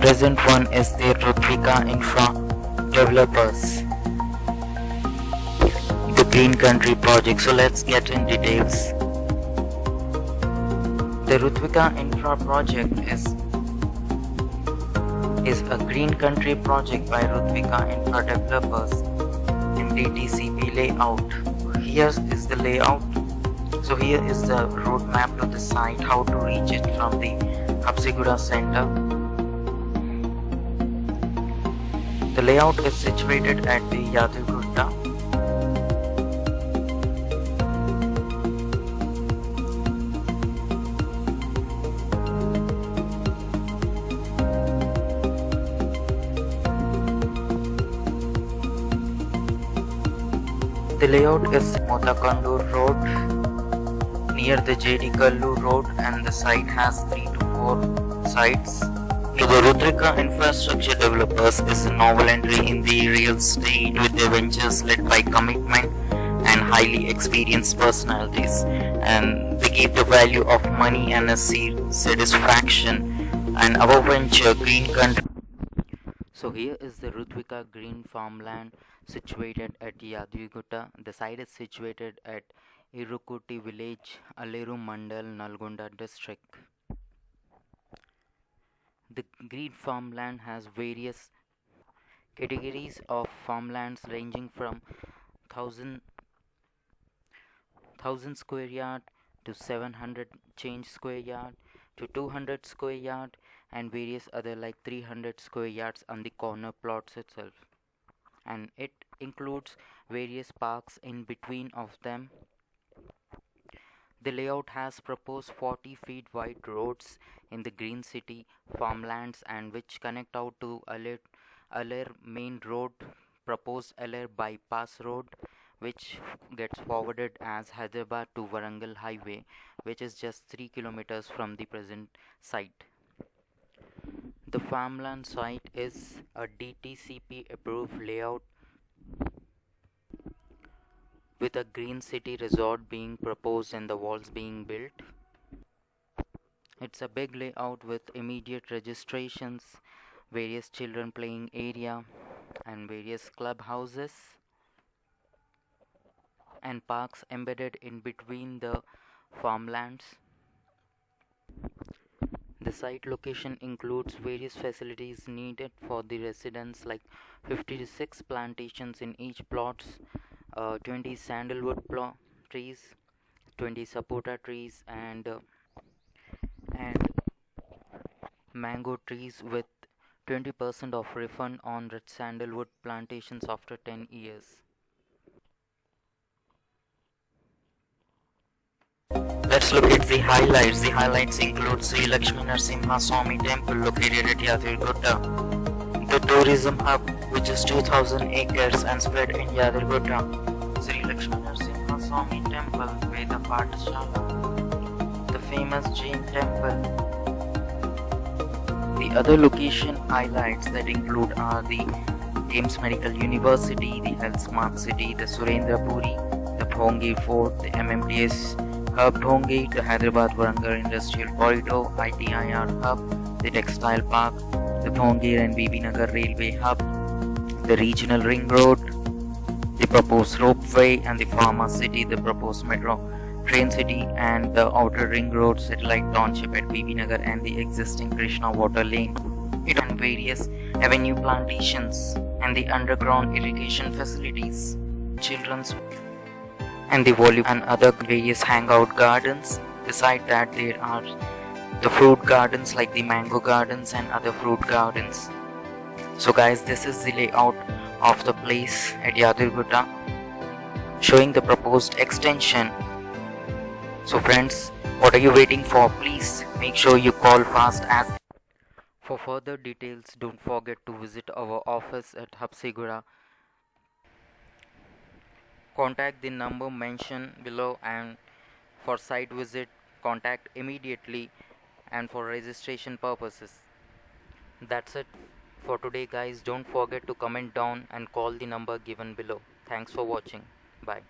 present one is the Rutvika Infra developers. The Green Country project. So let's get in details. The Rutvika Infra project is is a green country project by Rutvika Infra Developers in DTCP layout. Here is the layout. So here is the roadmap to the site, how to reach it from the Habsiguda center. The layout is situated at the Yadugutta. The layout is Motakondur Road near the JD Kallu Road and the site has 3 to 4 sites. To the Rutvika Infrastructure Developers is a novel entry in the real estate with ventures led by commitment and highly experienced personalities and they give the value of money and a satisfaction and our venture Green Country so here is the Rutvika green farmland situated at Yadugutta. The site is situated at Irukuti village, Aleru Mandal, Nalgonda district. The green farmland has various categories of farmlands ranging from 1000 1000 square yard to 700 change square yard to 200 square yard and various other like 300 square yards on the corner plots itself. And it includes various parks in between of them the layout has proposed 40 feet wide roads in the green city farmlands and which connect out to Alir, Alir main road proposed Alir bypass road which gets forwarded as Hyderabad to Warangal highway which is just 3 kilometers from the present site. The farmland site is a DTCP approved layout with a green city resort being proposed and the walls being built. It's a big layout with immediate registrations, various children playing area and various clubhouses and parks embedded in between the farmlands. The site location includes various facilities needed for the residents like 56 plantations in each plots, uh, 20 sandalwood trees, 20 sapota trees and uh, and mango trees with 20% of refund on red sandalwood plantations after 10 years. Let's look at the highlights. The highlights include Sri Lakshmi Narasimha Swami Temple located at Yadirgutta. The tourism hub which is 2000 acres and spread in Yadirgutta. Sri Lakshmi Narasimha Swami Temple, Veda Pathshala. The famous Jain Temple. The other location highlights that include are the AIIMS Medical University, the Health Smart City, the Surendra Puri, the Bhongir Fort, the MMTS Hub Bhongir, the Hyderabad Warangal Industrial Corridor, ITIR Hub, the Textile Park, the Bhongir and Bibi Nagar Railway Hub, the Regional Ring Road, the proposed ropeway and the Pharma City, the proposed metro train city and the outer ring road satellite township at Bibi Nagar and the existing Krishna water lane. It on various avenue plantations and the underground irrigation facilities. Children's and the volume and other various hangout gardens. Beside that there are the fruit gardens like the mango gardens and other fruit gardens. So guys this is the layout of the place at Yadirgutta showing the proposed extension. So friends what are you waiting for please make sure you call fast as for further details don't forget to visit our office at Habsiguda contact the number mentioned below and for site visit contact immediately and for registration purposes. That's it for today guys. Don't forget to comment down and call the number given below. Thanks for watching. Bye